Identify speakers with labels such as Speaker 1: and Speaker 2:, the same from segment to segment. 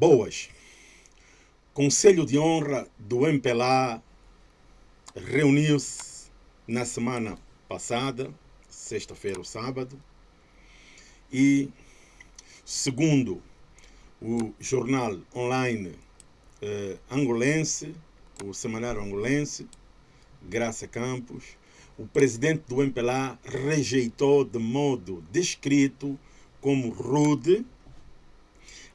Speaker 1: Boas. Conselho de Honra do MPLA reuniu-se na semana passada, sexta-feira ou sábado, e, segundo o jornal online eh, angolense, o semanário angolense, Graça Campos, o presidente do MPLA rejeitou de modo descrito como rude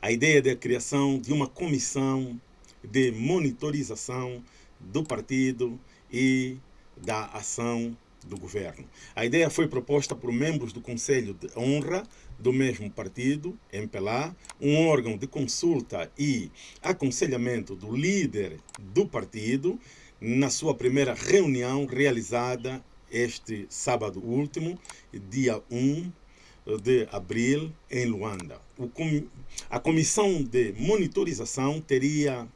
Speaker 1: a ideia da criação de uma comissão de monitorização do partido e da ação do governo. A ideia foi proposta por membros do Conselho de Honra do mesmo partido, MPLA, um órgão de consulta e aconselhamento do líder do partido, na sua primeira reunião realizada este sábado último, dia 1 de abril, em Luanda. Com, a comissão de monitorização teria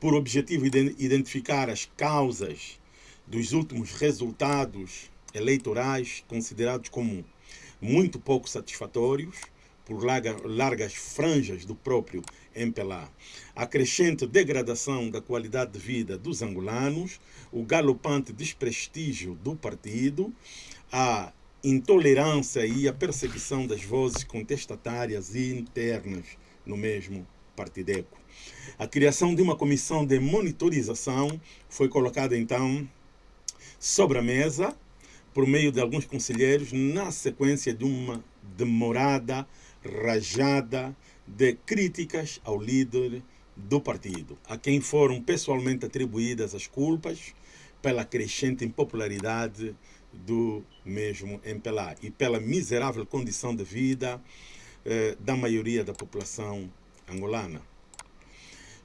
Speaker 1: por objetivo identificar as causas dos últimos resultados eleitorais considerados como muito pouco satisfatórios por larga, largas franjas do próprio MPLA. A crescente degradação da qualidade de vida dos angolanos, o galopante desprestígio do partido, a intolerância e a perseguição das vozes contestatárias e internas no mesmo partideco. A criação de uma comissão de monitorização foi colocada então sobre a mesa por meio de alguns conselheiros na sequência de uma demorada rajada de críticas ao líder do partido, a quem foram pessoalmente atribuídas as culpas pela crescente impopularidade do mesmo MPLA e pela miserável condição de vida eh, da maioria da população angolana.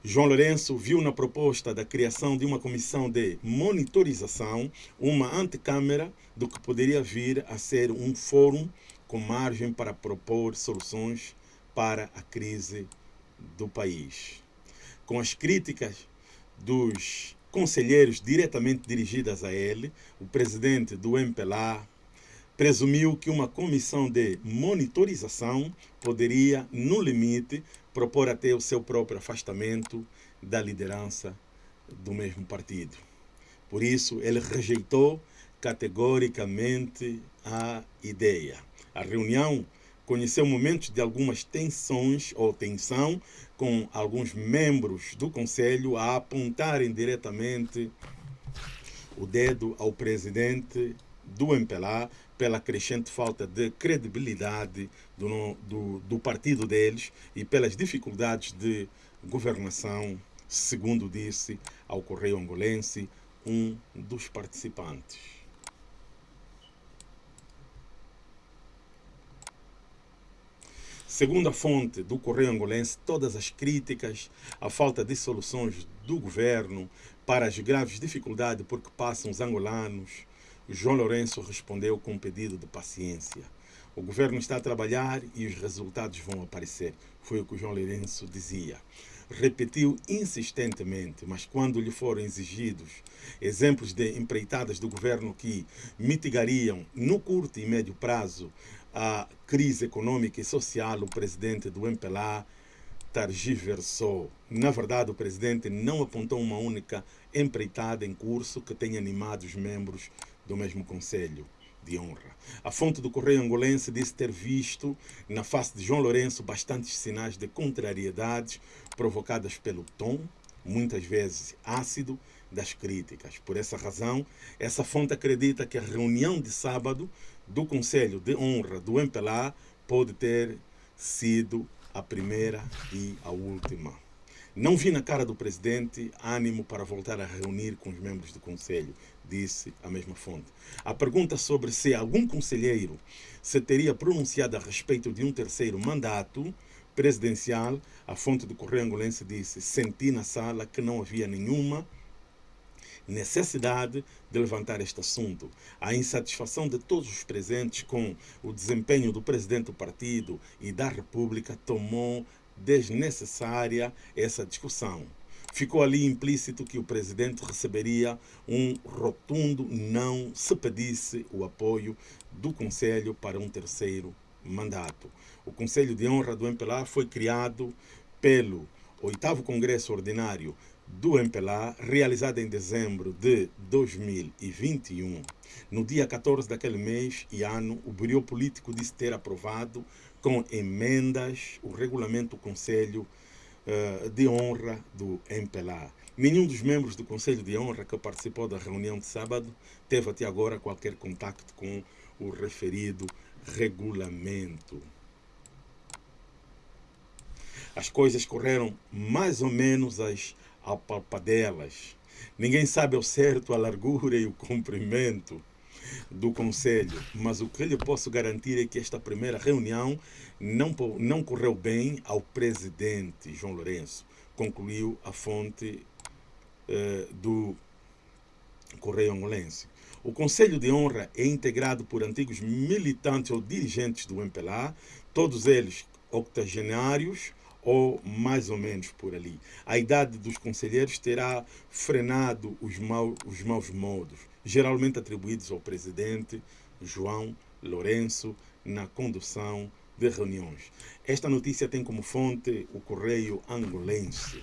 Speaker 1: João Lourenço viu na proposta da criação de uma comissão de monitorização uma antecâmara do que poderia vir a ser um fórum com margem para propor soluções para a crise do país. Com as críticas dos conselheiros diretamente dirigidas a ele, o presidente do MPLA presumiu que uma comissão de monitorização poderia, no limite, propor até o seu próprio afastamento da liderança do mesmo partido. Por isso, ele rejeitou categoricamente a ideia. A reunião conheceu momentos de algumas tensões ou tensão com alguns membros do Conselho a apontarem diretamente o dedo ao presidente do MPLA pela crescente falta de credibilidade do, do, do partido deles e pelas dificuldades de governação, segundo disse ao Correio Angolense um dos participantes. Segundo a fonte do Correio Angolense, todas as críticas à falta de soluções do governo para as graves dificuldades por que passam os angolanos, João Lourenço respondeu com um pedido de paciência. O governo está a trabalhar e os resultados vão aparecer. Foi o que o João Lourenço dizia. Repetiu insistentemente, mas quando lhe foram exigidos exemplos de empreitadas do governo que mitigariam no curto e médio prazo a crise econômica e social, o presidente do MPLA targiversou. Na verdade, o presidente não apontou uma única empreitada em curso que tenha animado os membros do mesmo Conselho de Honra. A fonte do Correio Angolense disse ter visto na face de João Lourenço bastantes sinais de contrariedades provocadas pelo tom, muitas vezes ácido, das críticas. Por essa razão, essa fonte acredita que a reunião de sábado do Conselho de Honra do MPLA pode ter sido a primeira e a última. Não vi na cara do presidente ânimo para voltar a reunir com os membros do Conselho, disse a mesma fonte. A pergunta sobre se algum conselheiro se teria pronunciado a respeito de um terceiro mandato presidencial, a fonte do Correio Angolense disse: senti na sala que não havia nenhuma necessidade de levantar este assunto. A insatisfação de todos os presentes com o desempenho do presidente do partido e da República tomou desnecessária essa discussão. Ficou ali implícito que o presidente receberia um rotundo não se pedisse o apoio do Conselho para um terceiro mandato. O Conselho de Honra do MPLA foi criado pelo oitavo Congresso Ordinário do MPLA, realizado em dezembro de 2021. No dia 14 daquele mês e ano, o Bureau Político disse ter aprovado com emendas o regulamento do Conselho uh, de Honra do MPLA. Nenhum dos membros do Conselho de Honra que participou da reunião de sábado teve até agora qualquer contato com o referido regulamento. As coisas correram mais ou menos às apalpadelas. Ninguém sabe ao certo a largura e o comprimento do Conselho, mas o que lhe posso garantir é que esta primeira reunião não, não correu bem ao presidente João Lourenço, concluiu a fonte eh, do Correio Angolense. O Conselho de Honra é integrado por antigos militantes ou dirigentes do MPLA, todos eles octogenários, ou mais ou menos por ali. A idade dos conselheiros terá frenado os, mau, os maus modos, geralmente atribuídos ao presidente João Lourenço na condução de reuniões. Esta notícia tem como fonte o Correio Angolense.